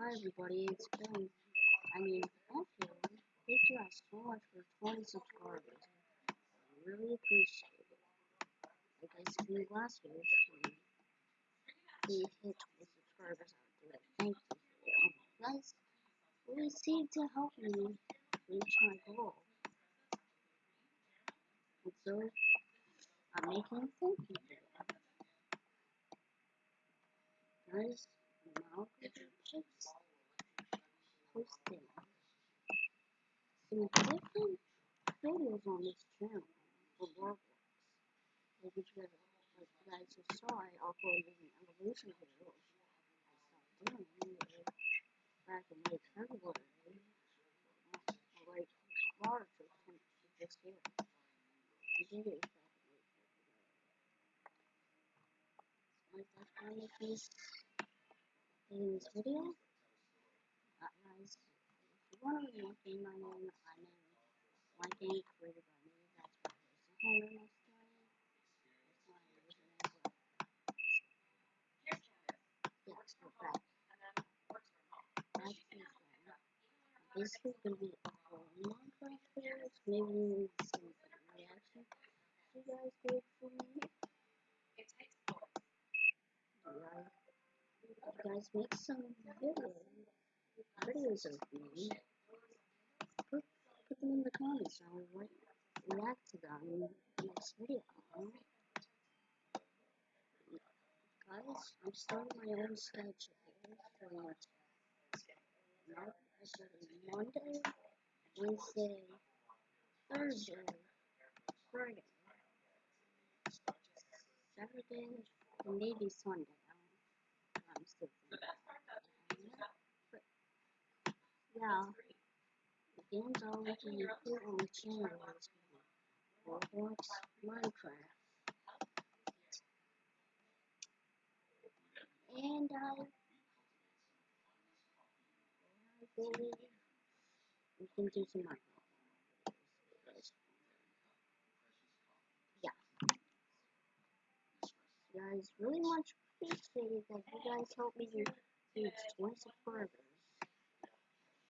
Hi everybody, it's Ben. I mean, Matthew, thank you guys so much for 20 subscribers. I really appreciate it. Like I said last if we hit 20 subscribers, do a thank you video. You oh, guys really seem to help me reach my goal. And so, I'm making a thank you video. Guys, now just posting some different videos on this channel for Roblox. Like you guys, like you guys just saw, I uploaded an evolution video. I stopped doing it back in late February. Like March of this year. I did it back in late February. Like I this in this video. Uh, guys, if you want to look in my name, I am my game created by me. That's my username. That's my. Back to this is gonna be a whole Minecraft videos, maybe some reaction you guys did for me. Yeah, you guys make some videos, videos of me. Put, put them in the comments. I'll re react to them in the next video. Guys, I'm starting my own schedule for. Monday, Wednesday, Thursday, Friday, Saturday, and maybe Sunday. Yeah, games I'll be put on the Roblox, Minecraft. And I, I believe we can do some Minecraft. guys really much appreciate that you guys help me reach 20 subscribers.